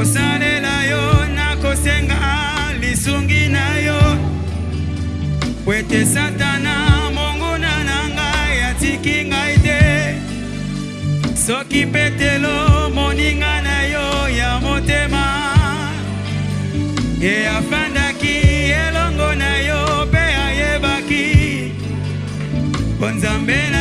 kosalela yo nakosenga lisungi na yo kwete satana monguna na ngai atiki ngai te soki petelo moninga na yo ya motema ye afandaki elongo na yo mpe ayebaki bonzambe na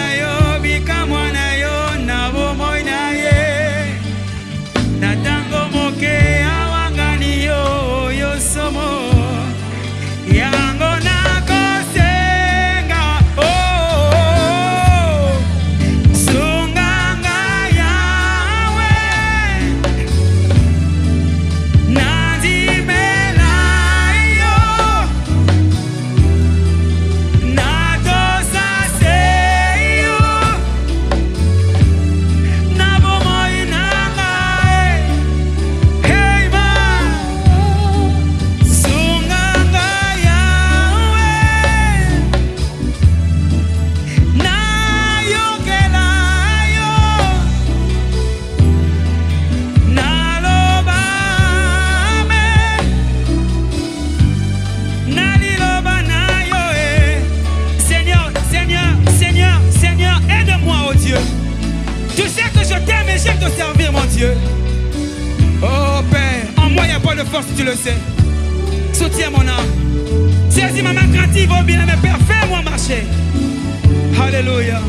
si tu le sais. Soutiens mon âme. Saisis ma main quand oh bien, mais Père, fais-moi marcher. Alléluia.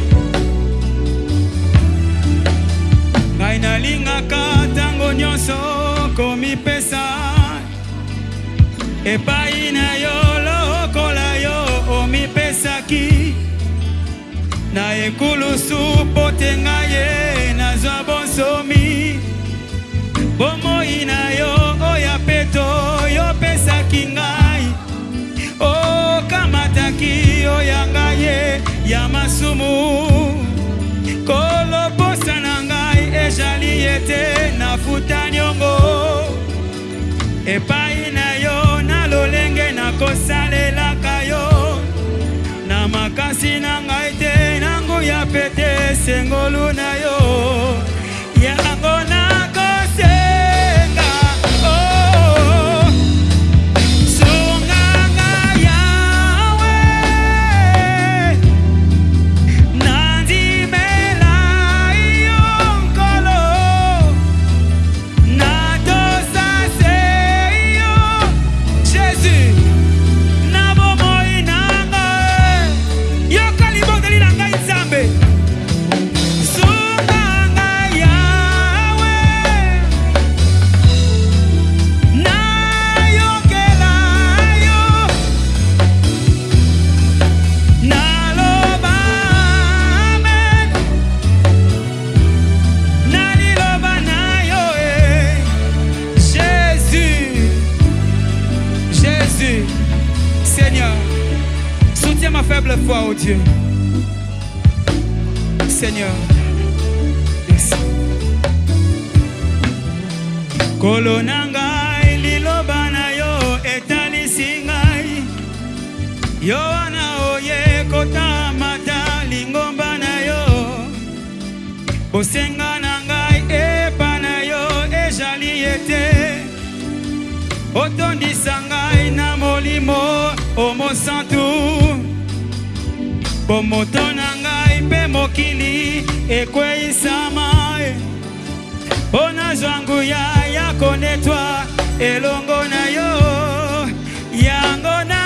ngai nalingaka ntango komi pesa E la, yo lokola yo ki. na su, mpo te Na ye na bonsomi bomoi bomo yo nyonso oyo opesaki ngai okamataki oh, oya ngai ye ya masumu kolobosa na ngai ezali ete nafuta nyongo epai na yo na lolenge nakosalelaka yo na makasi na ngai te na nguya pete esengolu na yo Seigneur. Merci. Kolo na ngai liloba na yo etalisi ngai yo wana oye kotamata lingomba na yo bosenga na ngai epa na yo ezali ete otondisa ngai na molimo omosantu bomotona mpe mokili ekweisama mpo eh. na zwangu ya ya konetwa elongo na yo yango na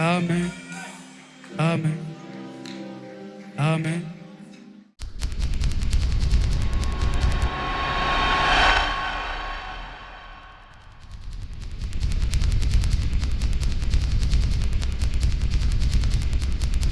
Amen. Amen. Amen.